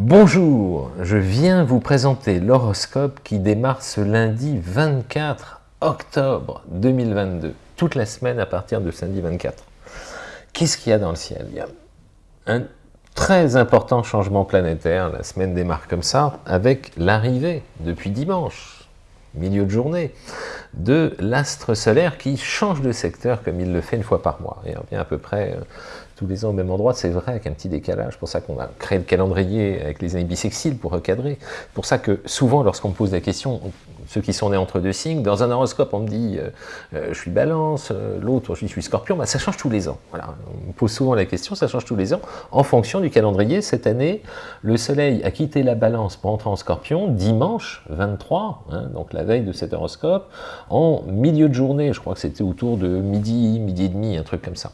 Bonjour, je viens vous présenter l'horoscope qui démarre ce lundi 24 octobre 2022, toute la semaine à partir de samedi 24. Qu'est-ce qu'il y a dans le ciel? Il y a un très important changement planétaire, la semaine démarre comme ça, avec l'arrivée, depuis dimanche, milieu de journée, de l'astre solaire qui change de secteur comme il le fait une fois par mois, et revient à peu près euh, tous les ans au même endroit, c'est vrai, avec un petit décalage. pour ça qu'on a créé le calendrier avec les années bissextiles pour recadrer. pour ça que souvent, lorsqu'on me pose la question, ceux qui sont nés entre deux signes, dans un horoscope, on me dit euh, euh, je suis balance, euh, l'autre je suis scorpion, bah, ça change tous les ans. Voilà. On me pose souvent la question, ça change tous les ans, en fonction du calendrier. Cette année, le soleil a quitté la balance pour entrer en scorpion dimanche 23, hein, donc la veille de cet horoscope, en milieu de journée, je crois que c'était autour de midi, midi et demi, un truc comme ça.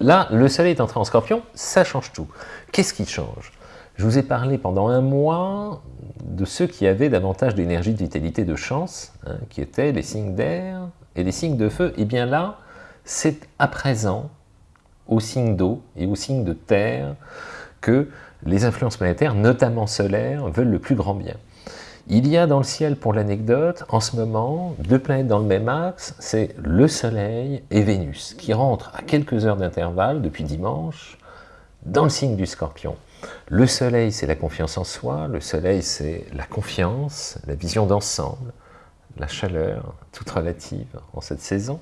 Là, le soleil est entré en scorpion, ça change tout. Qu'est-ce qui change? Je vous ai parlé pendant un mois de ceux qui avaient davantage d'énergie, de vitalité, de chance, hein, qui étaient les signes d'air et les signes de feu. Et bien là, c'est à présent aux signes d'eau et aux signes de terre que les influences planétaires, notamment solaires, veulent le plus grand bien. Il y a dans le ciel, pour l'anecdote, en ce moment, deux planètes dans le même axe, c'est le Soleil et Vénus, qui rentrent à quelques heures d'intervalle, depuis dimanche, dans le signe du Scorpion. Le Soleil, c'est la confiance en soi, le Soleil, c'est la confiance, la vision d'ensemble, la chaleur, toute relative en cette saison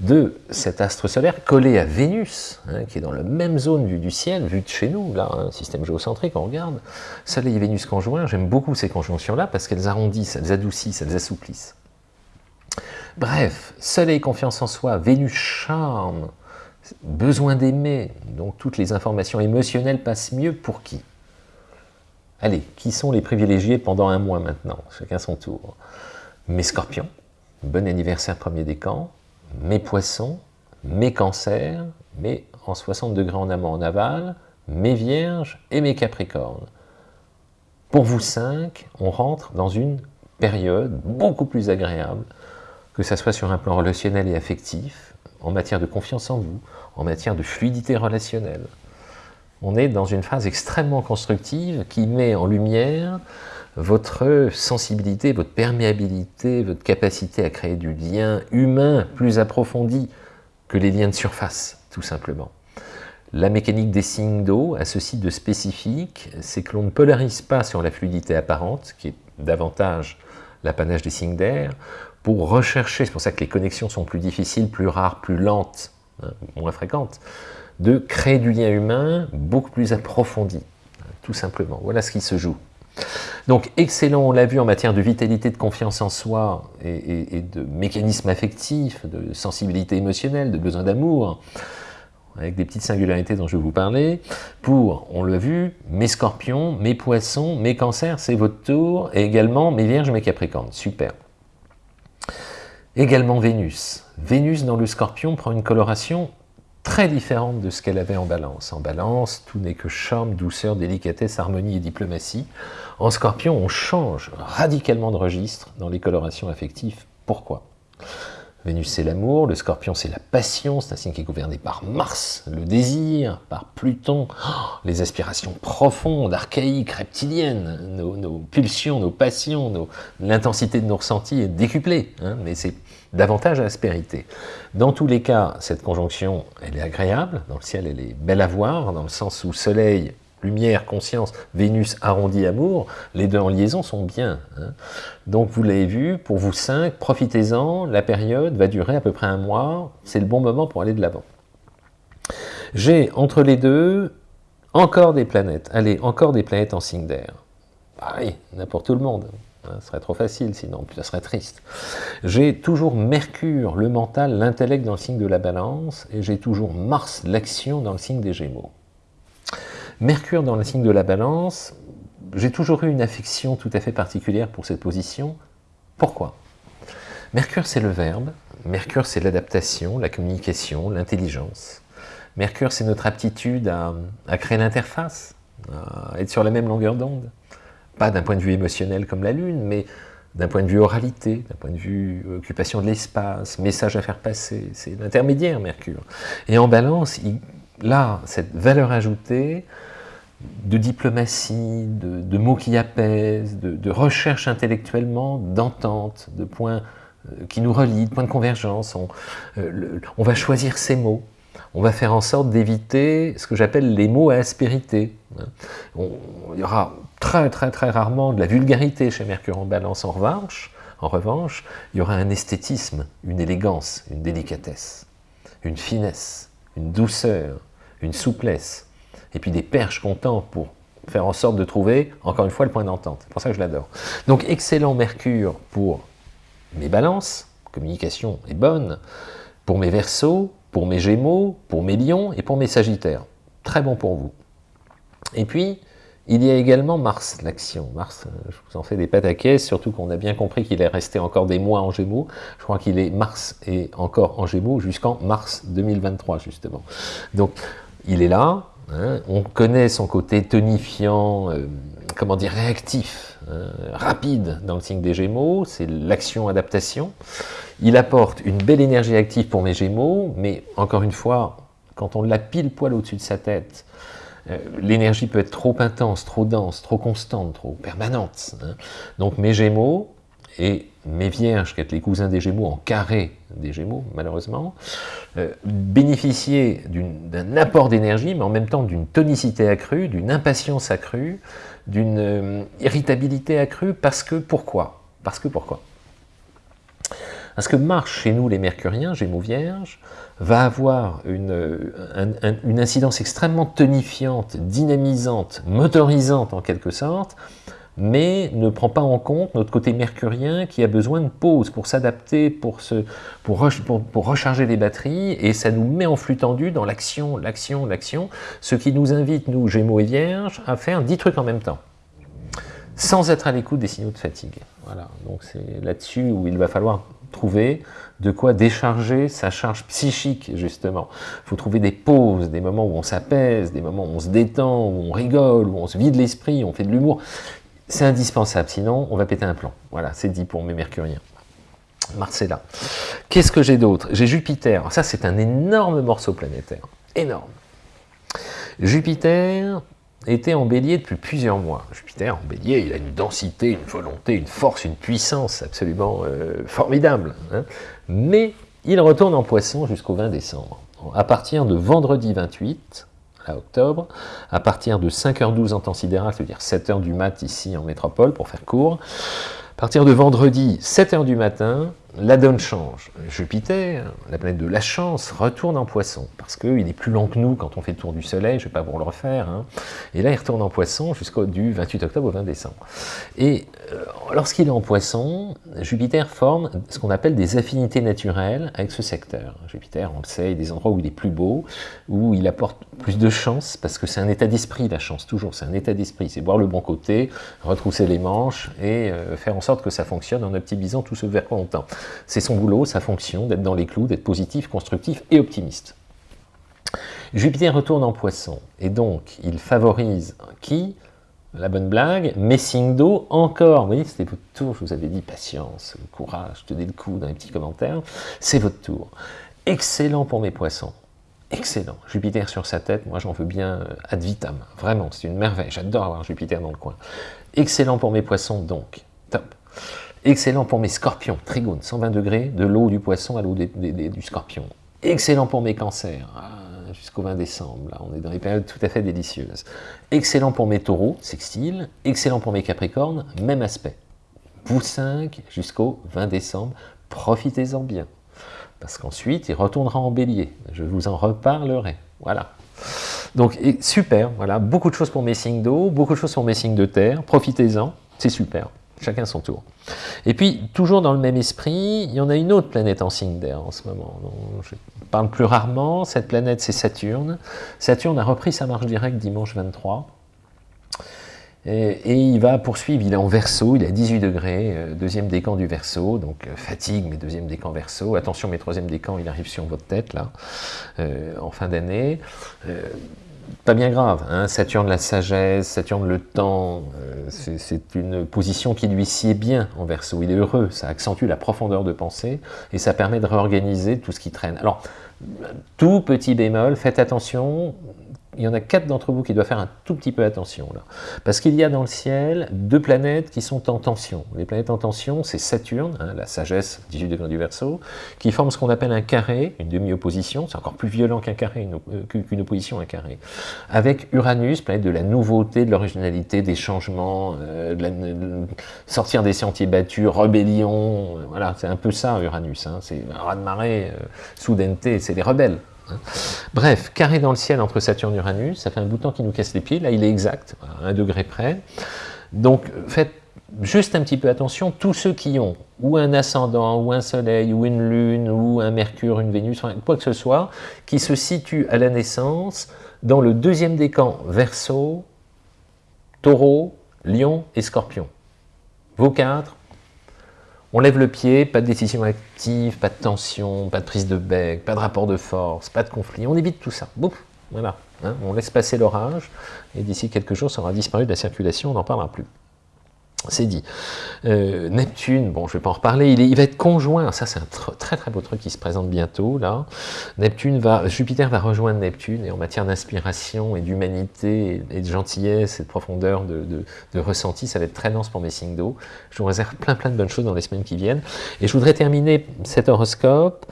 de cet astre solaire collé à Vénus, hein, qui est dans la même zone vue du ciel, vue de chez nous, là, un système géocentrique, on regarde, Soleil et Vénus conjoints, j'aime beaucoup ces conjonctions-là parce qu'elles arrondissent, elles adoucissent, elles assouplissent. Bref, Soleil confiance en soi, Vénus charme, besoin d'aimer, donc toutes les informations émotionnelles passent mieux pour qui? Allez, qui sont les privilégiés pendant un mois maintenant? Chacun son tour. Mes scorpions, bon anniversaire premier décan, mes poissons, mes cancers, mes en 60 degrés en amont en aval, mes vierges et mes capricornes. Pour vous cinq, on rentre dans une période beaucoup plus agréable, que ce soit sur un plan relationnel et affectif, en matière de confiance en vous, en matière de fluidité relationnelle. On est dans une phase extrêmement constructive qui met en lumière votre sensibilité, votre perméabilité, votre capacité à créer du lien humain plus approfondi que les liens de surface, tout simplement. La mécanique des signes d'eau a ceci de spécifique, c'est que l'on ne polarise pas sur la fluidité apparente, qui est davantage l'apanage des signes d'air, pour rechercher, c'est pour ça que les connexions sont plus difficiles, plus rares, plus lentes, hein, moins fréquentes, de créer du lien humain beaucoup plus approfondi, tout simplement. Voilà ce qui se joue. Donc excellent, on l'a vu en matière de vitalité, de confiance en soi et, de mécanisme affectif, de sensibilité émotionnelle, de besoin d'amour, avec des petites singularités dont je vais vous parler, pour, on l'a vu, mes scorpions, mes poissons, mes cancers, c'est votre tour, et également mes vierges, mes capricornes, super. Également Vénus. Vénus dans le scorpion prend une coloration très différente de ce qu'elle avait en balance. En balance, tout n'est que charme, douceur, délicatesse, harmonie et diplomatie. En scorpion, on change radicalement de registre dans les colorations affectives. Pourquoi? Vénus, c'est l'amour, le scorpion, c'est la passion, c'est un signe qui est gouverné par Mars, le désir, par Pluton, oh, les aspirations profondes, archaïques, reptiliennes, nos, pulsions, nos passions, l'intensité de nos ressentis est décuplée, hein, mais c'est davantage aspérité. Dans tous les cas, cette conjonction, elle est agréable, dans le ciel, elle est belle à voir, dans le sens où Soleil lumière, conscience, Vénus arrondi amour, les deux en liaison sont bien. Hein. Donc vous l'avez vu, pour vous cinq, profitez-en, la période va durer à peu près un mois, c'est le bon moment pour aller de l'avant. J'ai entre les deux encore des planètes, allez, encore des planètes en signe d'air. Pareil, n'importe tout le monde. Hein, ce serait trop facile, sinon ça serait triste. J'ai toujours Mercure, le mental, l'intellect dans le signe de la balance, et j'ai toujours Mars, l'action dans le signe des Gémeaux. Mercure dans le signe de la balance, j'ai toujours eu une affection tout à fait particulière pour cette position. Pourquoi? Mercure, c'est le verbe. Mercure, c'est l'adaptation, la communication, l'intelligence. Mercure, c'est notre aptitude à, créer l'interface, à être sur la même longueur d'onde. Pas d'un point de vue émotionnel comme la Lune, mais d'un point de vue oralité, d'un point de vue occupation de l'espace, message à faire passer. C'est l'intermédiaire, Mercure. Et en balance, là, cette valeur ajoutée, de diplomatie, de, mots qui apaisent, de, recherche intellectuellement, d'entente, de points euh, qui nous relient, de points de convergence. On, euh, on, va choisir ces mots. On va faire en sorte d'éviter ce que j'appelle les mots à aspérité. il y aura très très très rarement de la vulgarité chez Mercure en balance en revanche. En revanche, il y aura un esthétisme, une élégance, une délicatesse, une finesse, une douceur, une souplesse, et puis des perches contents pour faire en sorte de trouver, encore une fois, le point d'entente. C'est pour ça que je l'adore. Donc, excellent Mercure pour mes balances, communication est bonne, pour mes versos, pour mes gémeaux, pour mes lions et pour mes sagittaires. Très bon pour vous. Et puis, il y a également Mars, l'action. Mars, euh, je vous en fais des pâtes à caisse, surtout qu'on a bien compris qu'il est resté encore des mois en Gémeaux. Je crois qu'il est Mars et encore en Gémeaux jusqu'en mars 2023, justement. Donc, il est là, Hein, on connaît son côté tonifiant, euh, comment dire, réactif, hein, rapide dans le signe des Gémeaux, c'est l'action-adaptation. Il apporte une belle énergie active pour mes Gémeaux, mais encore une fois, quand on l'a pile poil au-dessus de sa tête, euh, l'énergie peut être trop intense, trop dense, trop constante, trop permanente. Hein. Donc mes Gémeaux, et mes vierges, qui êtes les cousins des Gémeaux, en carré des Gémeaux, malheureusement, euh, bénéficier d'un apport d'énergie, mais en même temps d'une tonicité accrue, d'une impatience accrue, d'une euh, irritabilité accrue, parce que pourquoi? Parce que pourquoi? Parce que Mars, chez nous les Mercuriens, Gémeaux Vierges, va avoir une, une incidence extrêmement tonifiante, dynamisante, motorisante en quelque sorte, mais ne prend pas en compte notre côté mercurien qui a besoin de pause pour s'adapter, pour, pour, recharger les batteries, et ça nous met en flux tendu dans l'action, l'action, l'action, ce qui nous invite, nous, Gémeaux et Vierges, à faire 10 trucs en même temps, sans être à l'écoute des signaux de fatigue. Voilà, donc c'est là-dessus où il va falloir trouver de quoi décharger sa charge psychique, justement. Il faut trouver des pauses, des moments où on s'apaise, des moments où on se détend, où on rigole, où on se vide l'esprit, on fait de l'humour. C'est indispensable, sinon on va péter un plan. Voilà, c'est dit pour mes mercuriens. Marcella. Qu'est-ce que j'ai d'autre? J'ai Jupiter. Ça, c'est un énorme morceau planétaire. Énorme. Jupiter était en bélier depuis plusieurs mois. Jupiter en bélier, il a une densité, une volonté, une force, une puissance absolument euh, formidable. Hein. Mais il retourne en poisson jusqu'au 20 décembre. À partir de vendredi 28, à octobre, à partir de 5h12 en temps sidéral, c'est-à-dire 7h du mat ici en métropole, pour faire court, à partir de vendredi, 7h du matin, la donne change. Jupiter, la planète de la chance, retourne en poisson, parce qu'il est plus lent que nous quand on fait le tour du soleil, je ne vais pas vous le refaire, hein. et là il retourne en poisson jusqu'au du 28 octobre au 20 décembre. Et euh, lorsqu'il est en poisson, Jupiter forme ce qu'on appelle des affinités naturelles avec ce secteur. Jupiter, on le sait, il y a des endroits où il est plus beau, où il apporte plus de chance, parce que c'est un état d'esprit la chance, toujours, c'est un état d'esprit, c'est voir le bon côté, retrousser les manches, et euh, faire en sorte que ça fonctionne en optimisant tout ce vers quoi on. C'est son boulot, sa fonction, d'être dans les clous, d'être positif, constructif et optimiste. Jupiter retourne en poisson, et donc il favorise qui? La bonne blague, messing d'eau, encore, vous voyez, c'était votre tour, je vous avais dit patience, courage, tenez le coup dans les petits commentaires, c'est votre tour. Excellent pour mes poissons, excellent. Jupiter sur sa tête, moi j'en veux bien euh, ad vitam, vraiment, c'est une merveille, j'adore avoir Jupiter dans le coin. Excellent pour mes poissons donc, top. Excellent pour mes scorpions, trigone, 120 degrés, de l'eau du poisson à l'eau du scorpion. Excellent pour mes cancers, ah, jusqu'au 20 décembre, là, on est dans des périodes tout à fait délicieuses. Excellent pour mes taureaux, sextile. Excellent pour mes capricornes, même aspect. Vous 5 jusqu'au 20 décembre, profitez-en bien. Parce qu'ensuite, il retournera en bélier. Je vous en reparlerai. Voilà. Donc, super, voilà, beaucoup de choses pour mes signes d'eau, beaucoup de choses pour mes signes de terre, profitez-en, c'est super chacun son tour. Et puis, toujours dans le même esprit, il y en a une autre planète en signe d'air en ce moment. je parle plus rarement, cette planète c'est Saturne. Saturne a repris sa marche directe dimanche 23. Et, il va poursuivre, il est en verso, il est à 18 degrés, euh, deuxième décan du verso, donc euh, fatigue, mais deuxième décan verso. Attention, mes troisième décan, il arrive sur votre tête, là, euh, en fin d'année pas bien grave. Hein. Saturne la sagesse, Saturne le temps, euh, c'est une position qui lui sied bien en verso. Il est heureux, ça accentue la profondeur de pensée et ça permet de réorganiser tout ce qui traîne. Alors, tout petit bémol, faites attention, il y en a quatre d'entre vous qui doivent faire un tout petit peu attention là. Parce qu'il y a dans le ciel deux planètes qui sont en tension. Les planètes en tension, c'est Saturne, hein, la sagesse, 18 degrés du Verseau, qui forme ce qu'on appelle un carré, une demi-opposition, c'est encore plus violent qu'un carré, euh, qu'une opposition à un carré. Avec Uranus, planète de la nouveauté, de l'originalité, des changements, euh, de sortir des sentiers battus, rébellion, euh, voilà, c'est un peu ça Uranus, hein, c'est un raz-de-marée, soudaineté, c'est les rebelles. Bref, carré dans le ciel entre Saturne et Uranus, ça fait un bout de temps qui nous casse les pieds, là il est exact, à un degré près. Donc faites juste un petit peu attention, tous ceux qui ont ou un ascendant, ou un soleil, ou une lune, ou un mercure, une vénus, quoi que ce soit, qui se situe à la naissance dans le deuxième décan Verseau, Taureau, Lion et Scorpion. Vos quatre, on lève le pied, pas de décision active, pas de tension, pas de prise de bec, pas de rapport de force, pas de conflit. On évite tout ça. Bouf, voilà. Hein. on laisse passer l'orage, et d'ici quelques jours, ça aura disparu de la circulation, on n'en parlera plus. C'est dit. Euh, Neptune, bon, je ne vais pas en reparler, il, va être conjoint, ça c'est un très très beau truc qui se présente bientôt, là. Neptune va, Jupiter va rejoindre Neptune, et en matière d'inspiration et d'humanité, et de gentillesse, et de profondeur de, de, ressenti, ça va être très dense pour mes signes d'eau. Je vous réserve plein plein de bonnes choses dans les semaines qui viennent. Et je voudrais terminer cet horoscope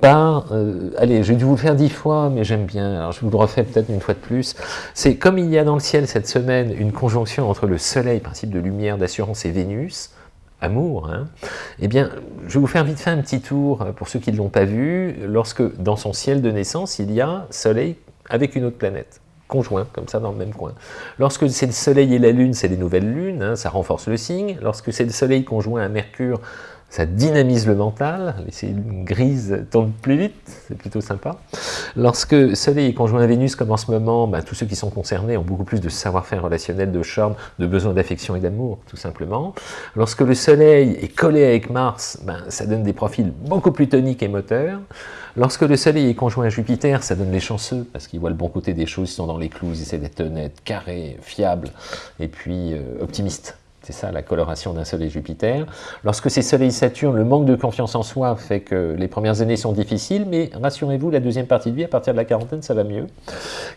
par, euh, allez, j'ai dû vous le faire dix fois, mais j'aime bien, alors je vous le refais peut-être une fois de plus, c'est comme il y a dans le ciel cette semaine une conjonction entre le soleil, principe de lumière, d'assurance, et Vénus, amour, hein, eh bien, je vais vous faire vite fait un petit tour, pour ceux qui ne l'ont pas vu, lorsque dans son ciel de naissance, il y a soleil avec une autre planète conjoint, comme ça dans le même coin. Lorsque c'est le Soleil et la Lune, c'est les nouvelles lunes, hein, ça renforce le signe. Lorsque c'est le Soleil conjoint à Mercure, ça dynamise le mental, les cellules grises tournent plus vite, c'est plutôt sympa. Lorsque Soleil est conjoint à Vénus, comme en ce moment, ben, tous ceux qui sont concernés ont beaucoup plus de savoir-faire relationnel, de charme, de besoin d'affection et d'amour, tout simplement. Lorsque le Soleil est collé avec Mars, ben, ça donne des profils beaucoup plus toniques et moteurs. Lorsque le Soleil est conjoint à Jupiter, ça donne les chanceux, parce qu'ils voient le bon côté des choses, ils sont dans les clous, ils essaient d'être honnêtes, carrés, fiables, et puis euh, optimistes. C'est ça la coloration d'un Soleil Jupiter. Lorsque c'est Soleil Saturne, le manque de confiance en soi fait que les premières années sont difficiles, mais rassurez-vous, la deuxième partie de vie, à partir de la quarantaine, ça va mieux.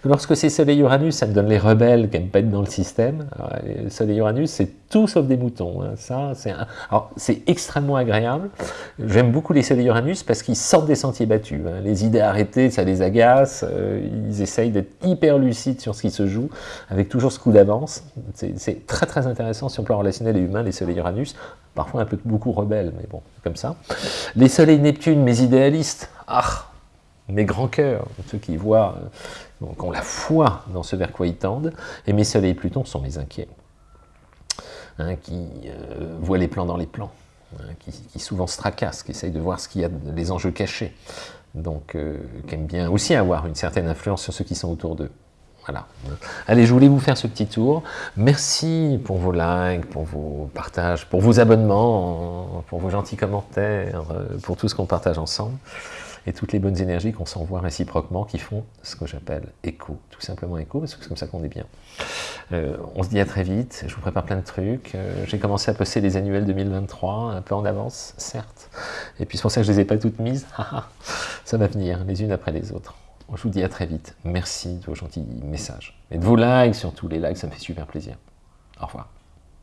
Lorsque c'est Soleil Uranus, ça me donne les rebelles qui n'aiment pas être dans le système. Alors, Soleil Uranus, c'est tout sauf des moutons. Hein. Ça, c'est extrêmement agréable. J'aime beaucoup les Soleil Uranus parce qu'ils sortent des sentiers battus. Hein. Les idées arrêtées, ça les agace. Euh, ils essayent d'être hyper lucides sur ce qui se joue, avec toujours ce coup d'avance. C'est très très intéressant sur le plan relationnel et humain, les soleils Uranus, parfois un peu beaucoup rebelles, mais bon, comme ça. Les soleils Neptune, mes idéalistes, ah, mes grands cœurs, ceux qui voient, euh, qui ont la foi dans ce vers quoi ils tendent, et mes soleils Pluton sont mes inquiets, hein, qui euh, voient les plans dans les plans, hein, qui, souvent se tracassent, qui essayent de voir ce qu'il y a, les enjeux cachés, donc euh, aiment bien aussi avoir une certaine influence sur ceux qui sont autour d'eux. Voilà. Allez, je voulais vous faire ce petit tour. Merci pour vos likes, pour vos partages, pour vos abonnements, pour vos gentils commentaires, euh, pour tout ce qu'on partage ensemble et toutes les bonnes énergies qu'on s'envoie réciproquement qui font ce que j'appelle écho, tout simplement écho, parce que c'est comme ça qu'on est bien. Euh, on se dit à très vite, je vous prépare plein de trucs, euh, j'ai commencé à poster les annuels 2023, un peu en avance, certes, et puis c'est pour ça que je ne les ai pas toutes mises, ça va venir, les unes après les autres. Je vous dis à très vite. Merci de vos gentils messages. Et de vos likes, surtout les likes, ça me fait super plaisir. Au revoir.